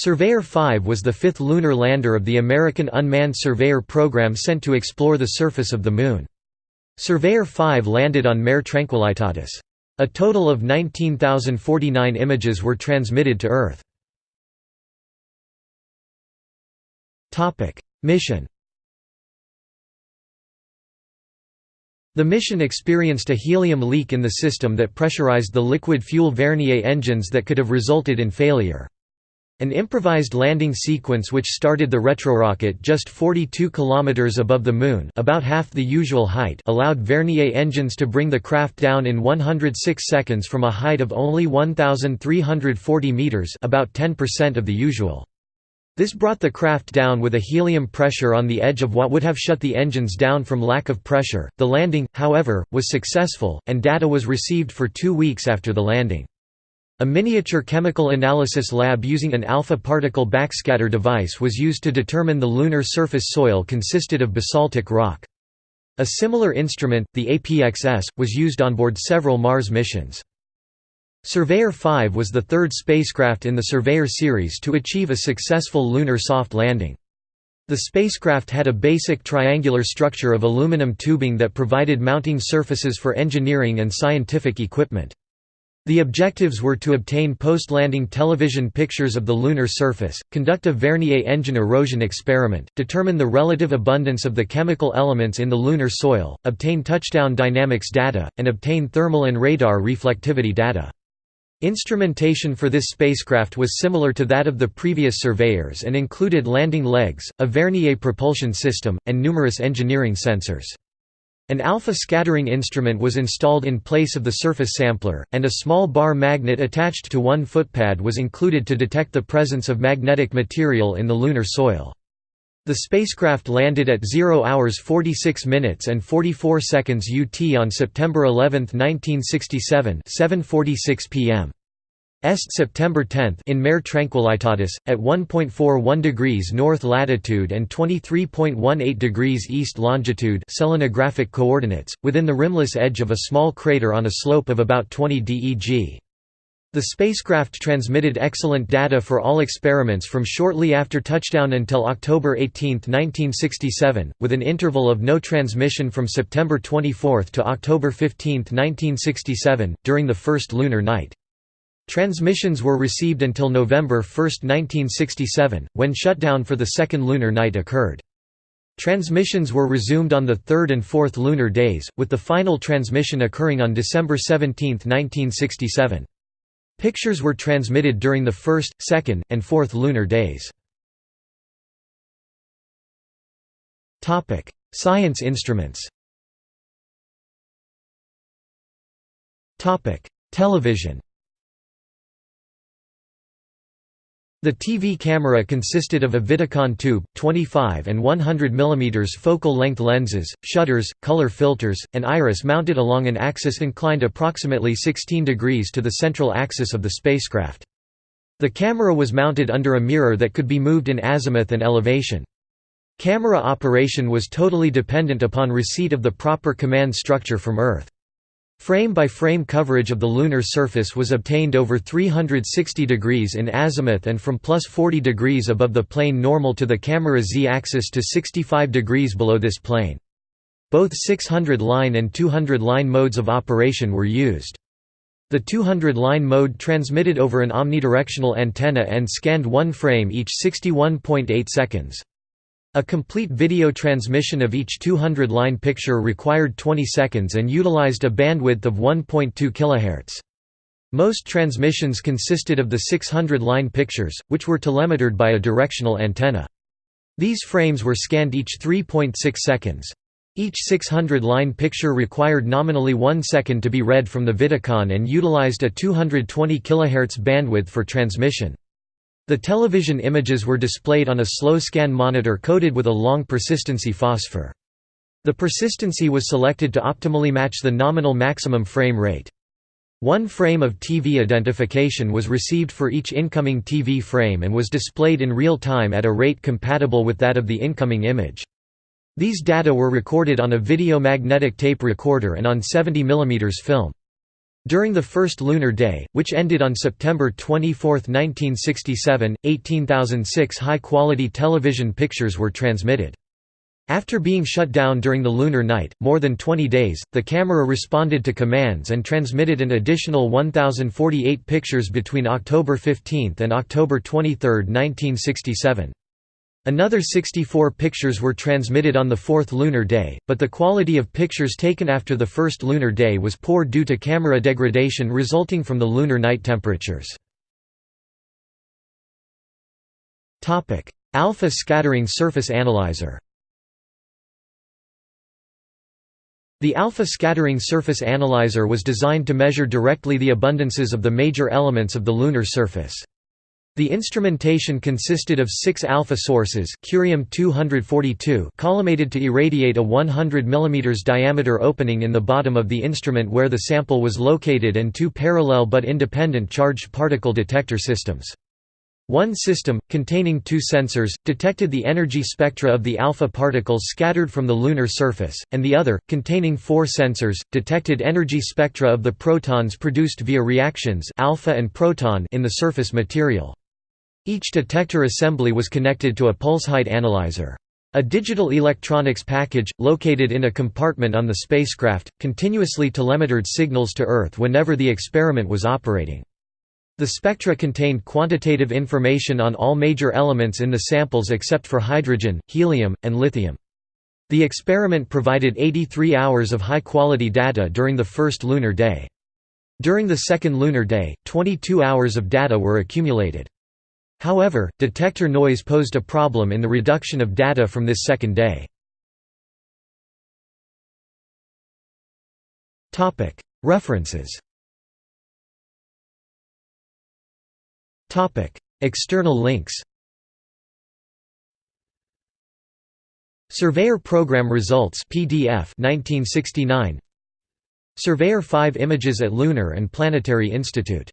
Surveyor 5 was the fifth lunar lander of the American Unmanned Surveyor program sent to explore the surface of the Moon. Surveyor 5 landed on Mare Tranquillitatis. A total of 19,049 images were transmitted to Earth. Mission The mission experienced a helium leak in the system that pressurized the liquid fuel Vernier engines that could have resulted in failure. An improvised landing sequence which started the retrorocket just 42 km above the Moon about half the usual height allowed Vernier engines to bring the craft down in 106 seconds from a height of only 1,340 meters about 10% of the usual. This brought the craft down with a helium pressure on the edge of what would have shut the engines down from lack of pressure. The landing, however, was successful, and data was received for two weeks after the landing. A miniature chemical analysis lab using an alpha particle backscatter device was used to determine the lunar surface soil consisted of basaltic rock. A similar instrument, the APXS, was used on board several Mars missions. Surveyor 5 was the third spacecraft in the Surveyor series to achieve a successful lunar soft landing. The spacecraft had a basic triangular structure of aluminum tubing that provided mounting surfaces for engineering and scientific equipment. The objectives were to obtain post-landing television pictures of the lunar surface, conduct a Vernier engine erosion experiment, determine the relative abundance of the chemical elements in the lunar soil, obtain touchdown dynamics data, and obtain thermal and radar reflectivity data. Instrumentation for this spacecraft was similar to that of the previous surveyors and included landing legs, a Vernier propulsion system, and numerous engineering sensors. An alpha scattering instrument was installed in place of the surface sampler, and a small bar magnet attached to one footpad was included to detect the presence of magnetic material in the lunar soil. The spacecraft landed at 0 hours 46 minutes and 44 seconds UT on September 11, 1967 7.46 p.m. Est September 10 in Mare Tranquillitatis, at 1.41 degrees north latitude and 23.18 degrees east longitude selenographic coordinates, within the rimless edge of a small crater on a slope of about 20 DEG. The spacecraft transmitted excellent data for all experiments from shortly after touchdown until October 18, 1967, with an interval of no transmission from September 24 to October 15, 1967, during the first lunar night. Transmissions were received until November 1, 1967, when shutdown for the second lunar night occurred. Transmissions were resumed on the third and fourth lunar days, with the final transmission occurring on December 17, 1967. Pictures were transmitted during the first, second, and fourth lunar days. Science instruments Television The TV camera consisted of a Vidicon tube, 25 and 100 mm focal length lenses, shutters, color filters, and iris mounted along an axis inclined approximately 16 degrees to the central axis of the spacecraft. The camera was mounted under a mirror that could be moved in azimuth and elevation. Camera operation was totally dependent upon receipt of the proper command structure from Earth. Frame-by-frame coverage of the lunar surface was obtained over 360 degrees in azimuth and from plus 40 degrees above the plane normal to the camera z-axis to 65 degrees below this plane. Both 600-line and 200-line modes of operation were used. The 200-line mode transmitted over an omnidirectional antenna and scanned one frame each 61.8 seconds. A complete video transmission of each 200-line picture required 20 seconds and utilized a bandwidth of 1.2 kHz. Most transmissions consisted of the 600-line pictures, which were telemetered by a directional antenna. These frames were scanned each 3.6 seconds. Each 600-line picture required nominally 1 second to be read from the Vidicon and utilized a 220 kHz bandwidth for transmission. The television images were displayed on a slow scan monitor coated with a long persistency phosphor. The persistency was selected to optimally match the nominal maximum frame rate. One frame of TV identification was received for each incoming TV frame and was displayed in real time at a rate compatible with that of the incoming image. These data were recorded on a video magnetic tape recorder and on 70 mm film. During the first lunar day, which ended on September 24, 1967, 18,006 high-quality television pictures were transmitted. After being shut down during the lunar night, more than 20 days, the camera responded to commands and transmitted an additional 1,048 pictures between October 15 and October 23, 1967. Another 64 pictures were transmitted on the fourth lunar day, but the quality of pictures taken after the first lunar day was poor due to camera degradation resulting from the lunar night temperatures. Alpha scattering surface analyzer The alpha scattering surface analyzer was designed to measure directly the abundances of the major elements of the lunar surface. The instrumentation consisted of six alpha sources curium-242 collimated to irradiate a 100 mm diameter opening in the bottom of the instrument where the sample was located and two parallel but independent charged particle detector systems. One system, containing two sensors, detected the energy spectra of the alpha particles scattered from the lunar surface, and the other, containing four sensors, detected energy spectra of the protons produced via reactions alpha and proton in the surface material. Each detector assembly was connected to a pulse height analyzer. A digital electronics package, located in a compartment on the spacecraft, continuously telemetered signals to Earth whenever the experiment was operating. The spectra contained quantitative information on all major elements in the samples except for hydrogen, helium, and lithium. The experiment provided 83 hours of high-quality data during the first lunar day. During the second lunar day, 22 hours of data were accumulated. However, detector noise posed a problem in the reduction of data from this second day. References. External links. Surveyor Program Results PDF 1969 Surveyor 5 Images at Lunar and Planetary Institute